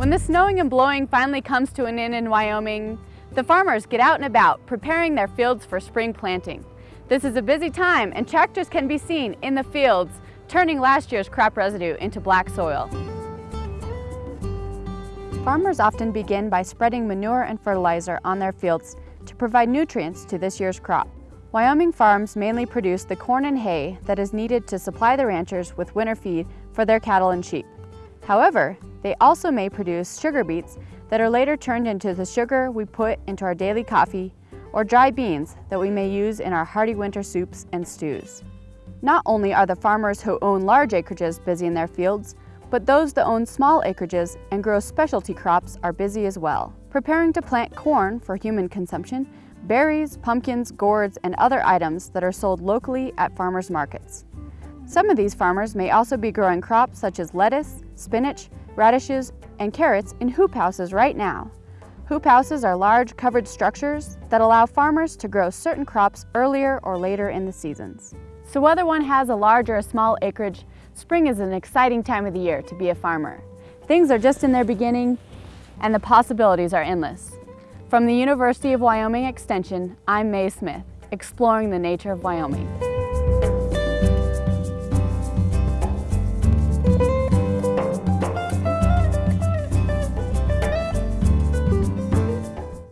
When the snowing and blowing finally comes to an end in Wyoming, the farmers get out and about, preparing their fields for spring planting. This is a busy time and tractors can be seen in the fields, turning last year's crop residue into black soil. Farmers often begin by spreading manure and fertilizer on their fields to provide nutrients to this year's crop. Wyoming farms mainly produce the corn and hay that is needed to supply the ranchers with winter feed for their cattle and sheep. However, they also may produce sugar beets that are later turned into the sugar we put into our daily coffee or dry beans that we may use in our hearty winter soups and stews. Not only are the farmers who own large acreages busy in their fields, but those that own small acreages and grow specialty crops are busy as well, preparing to plant corn for human consumption, berries, pumpkins, gourds, and other items that are sold locally at farmers markets. Some of these farmers may also be growing crops such as lettuce, spinach, radishes, and carrots in hoop houses right now. Hoop houses are large covered structures that allow farmers to grow certain crops earlier or later in the seasons. So whether one has a large or a small acreage, Spring is an exciting time of the year to be a farmer. Things are just in their beginning and the possibilities are endless. From the University of Wyoming Extension, I'm Mae Smith, exploring the nature of Wyoming.